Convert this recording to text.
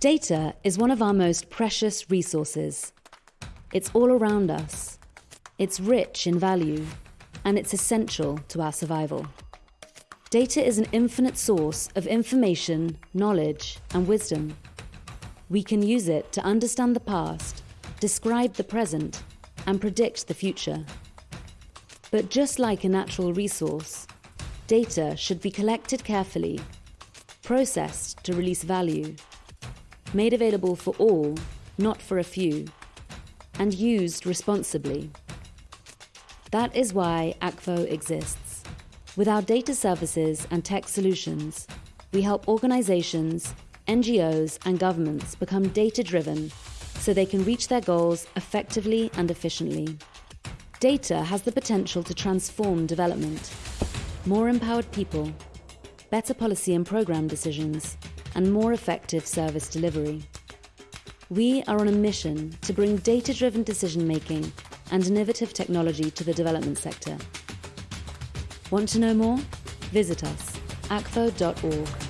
Data is one of our most precious resources. It's all around us. It's rich in value, and it's essential to our survival. Data is an infinite source of information, knowledge, and wisdom. We can use it to understand the past, describe the present, and predict the future. But just like a natural resource, data should be collected carefully, processed to release value, made available for all, not for a few, and used responsibly. That is why Akvo exists. With our data services and tech solutions, we help organizations, NGOs, and governments become data driven so they can reach their goals effectively and efficiently. Data has the potential to transform development. More empowered people, better policy and program decisions, and more effective service delivery. We are on a mission to bring data driven decision making and innovative technology to the development sector. Want to know more? Visit us, akvo.org.